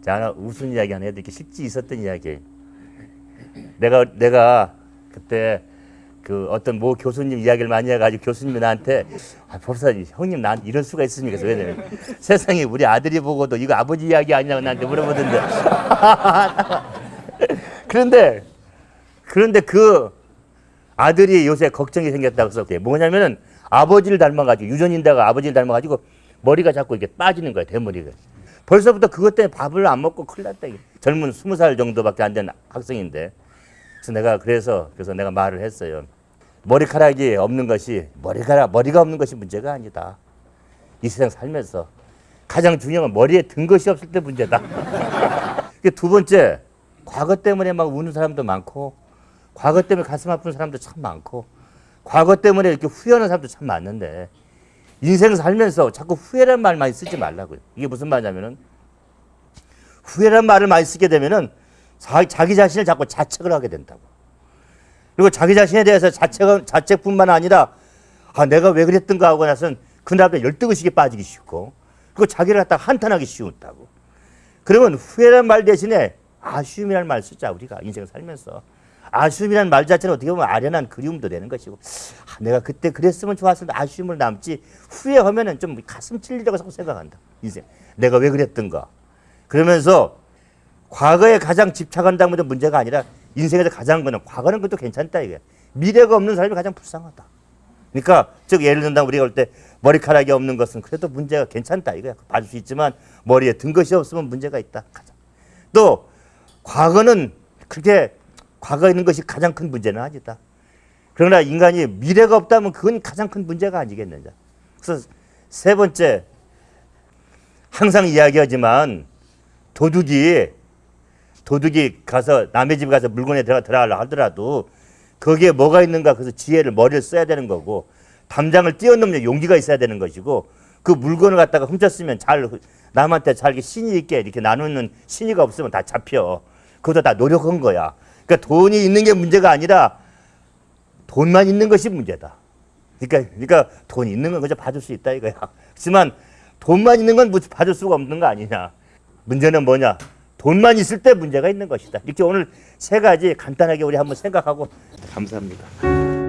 자, 무슨 이야기 하나 해도 이렇게 실제 있었던 이야기. 내가 내가 그때 그 어떤 모 교수님 이야기를 많이 해가지고 교수님이 나한테 아, 법사님 형님 나한테 이럴 수가 있습니까? 왜냐면 세상에 우리 아들이 보고도 이거 아버지 이야기 아니냐고 나한테 물어보던데. 그런데 그런데 그 아들이 요새 걱정이 생겼다고 해서 뭐냐면은 아버지를 닮아가지고 유전인다가 아버지를 닮아가지고 머리가 자꾸 이렇게 빠지는 거야 대머리가. 벌써부터 그것 때문에 밥을 안 먹고 큰일 났다. 젊은 스무 살 정도밖에 안 된 학생인데. 그래서 내가 그래서 그래서 내가 말을 했어요. 머리카락이 없는 것이 머리카락 머리가 없는 것이 문제가 아니다. 이 세상 살면서 가장 중요한 건 머리에 든 것이 없을 때 문제다. 그두 번째 과거 때문에 막 우는 사람도 많고 과거 때문에 가슴 아픈 사람도 참 많고 과거 때문에 이렇게 후회하는 사람도 참 많은데 인생 살면서 자꾸 후회란 말 많이 쓰지 말라고요. 이게 무슨 말이냐면은 후회란 말을 많이 쓰게 되면은 자, 자기 자신을 자꾸 자책을 하게 된다고. 그리고 자기 자신에 대해서 자책, 자책뿐만 아니라 아, 내가 왜 그랬던가 하고 나서는 그 다음에 열등의식에 빠지기 쉽고 그리고 자기를 갖다가 한탄하기 쉬웠다고. 그러면 후회란 말 대신에 아쉬움이라는 말 쓰자 우리가 인생 살면서 아쉬움이라는 말 자체는 어떻게 보면 아련한 그리움도 되는 것이고 아, 내가 그때 그랬으면 좋았을 텐데 아쉬움을 남지 후회하면은 좀 가슴 찔리라고 생각한다 인생. 내가 왜 그랬던가 그러면서 과거에 가장 집착한다는 것도 문제가 아니라 인생에서 가장 거는 과거는 것도 괜찮다 이게. 미래가 없는 사람이 가장 불쌍하다. 그러니까 즉 예를 든다 우리가 볼 때 머리카락이 없는 것은 그래도 문제가 괜찮다 이거야. 봐줄 수 있지만 머리에 든 것이 없으면 문제가 있다. 가장. 또 과거는 그렇게 과거에 있는 것이 가장 큰 문제는 아니다. 그러나 인간이 미래가 없다면 그건 가장 큰 문제가 아니겠느냐. 그래서 세 번째 항상 이야기하지만 도둑이 도둑이 가서 남의 집 가서 물건에 들어가 들어가려 하더라도 거기에 뭐가 있는가 그래서 지혜를 머리를 써야 되는 거고 담장을 뛰어넘는 용기가 있어야 되는 것이고 그 물건을 갖다가 훔쳤으면 잘 남한테 잘 이렇게 신의 있게 이렇게 나누는 신의가 없으면 다 잡혀. 그것도 다 노력한 거야 그러니까 돈이 있는 게 문제가 아니라 돈만 있는 것이 문제다. 그러니까 그러니까 돈 있는 건 그저 봐줄 수 있다 이거야. 하지만 돈만 있는 건 봐줄 수가 없는 거 아니냐. 문제는 뭐냐? 돈만 있을 때 문제가 있는 것이다. 이렇게 오늘 세 가지 간단하게 우리 한번 생각하고. 감사합니다.